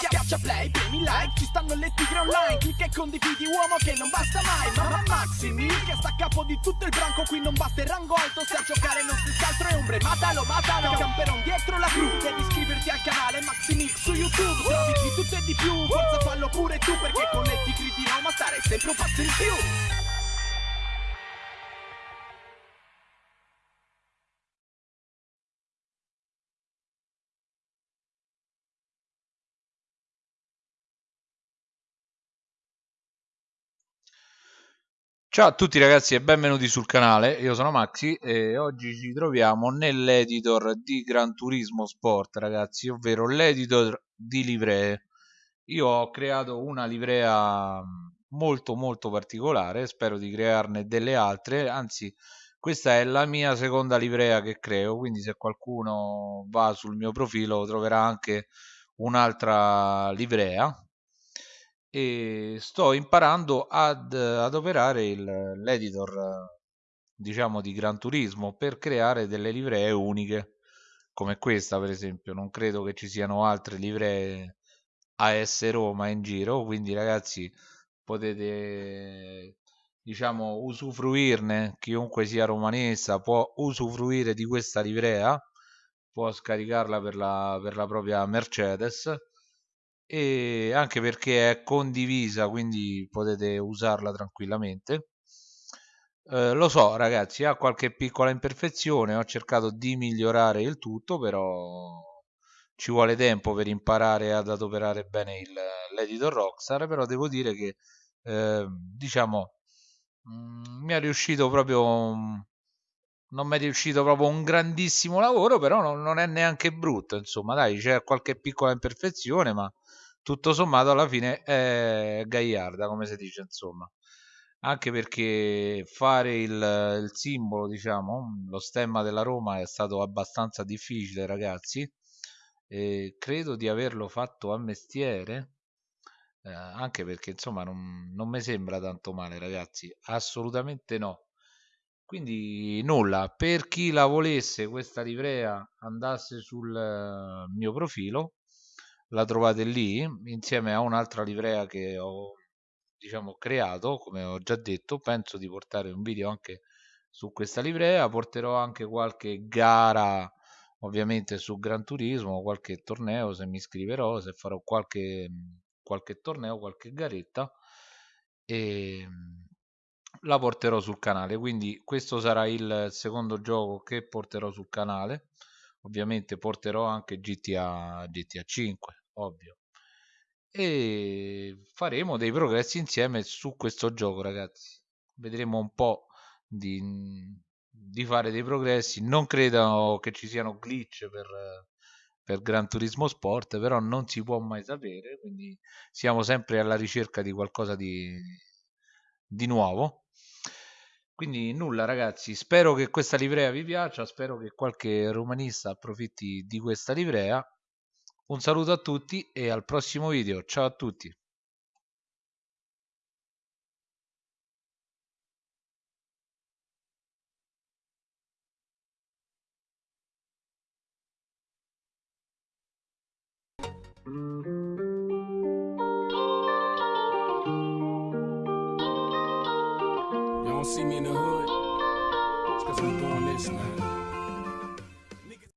Schiaccia play, premi like, ci stanno le tigre online. Clicca e condividi uomo che non basta mai. Mamma Maximi, che sta a capo di tutto il branco. Qui non batte il rango alto, se a giocare non si altro è ombre. Matalo, matalo, camperon dietro la cru. Devi iscriverti al canale Maximix su YouTube. Trovi di tutto e di più, forza fallo pure tu Perché con le tigre di Roma stare sempre un passo in più Ciao a tutti ragazzi e benvenuti sul canale, io sono Maxi e oggi ci troviamo nell'editor di Gran Turismo Sport ragazzi, ovvero l'editor di livree. Io ho creato una livrea molto molto particolare, spero di crearne delle altre, anzi questa è la mia seconda livrea che creo, quindi se qualcuno va sul mio profilo troverà anche un'altra livrea e sto imparando ad, ad operare l'editor diciamo di Gran Turismo per creare delle livree uniche come questa per esempio. Non credo che ci siano altre livree AS Roma in giro quindi ragazzi potete diciamo usufruirne. Chiunque sia romanesa può usufruire di questa livrea può scaricarla per la, per la propria Mercedes e anche perché è condivisa quindi potete usarla tranquillamente. Eh, lo so ragazzi ha qualche piccola imperfezione ho cercato di migliorare il tutto però ci vuole tempo per imparare ad adoperare bene l'editor Rockstar però devo dire che eh, diciamo mh, mm, mi è riuscito proprio non mi è riuscito proprio un grandissimo lavoro però non, non è neanche brutto insomma dai c'è qualche piccola imperfezione ma tutto sommato alla fine è gaiarda come si dice insomma. Anche perché fare il, il simbolo diciamo lo stemma della Roma è stato abbastanza difficile ragazzi e credo di averlo fatto a mestiere eh, anche perché insomma non, non mi sembra tanto male ragazzi assolutamente no. Quindi nulla. Per chi la volesse questa livrea andasse sul uh, mio profilo la trovate lì insieme a un'altra livrea che ho diciamo creato come ho già detto penso di portare un video anche su questa livrea porterò anche qualche gara ovviamente su Gran Turismo qualche torneo se mi iscriverò se farò qualche qualche torneo qualche garetta e la porterò sul canale. Quindi questo sarà il secondo gioco che porterò sul canale. Ovviamente porterò anche GTA GTA 5 ovvio. E faremo dei progressi insieme su questo gioco, ragazzi. Vedremo un po' di, di fare dei progressi. Non credo che ci siano glitch per, per Gran Turismo Sport, però non si può mai sapere. Quindi siamo sempre alla ricerca di qualcosa di, di nuovo. Quindi nulla ragazzi, spero che questa livrea vi piaccia, spero che qualche romanista approfitti di questa livrea un saluto a tutti e al prossimo video. Ciao a tutti. Y'all see me in the hood? It's cause I'm doing this, man.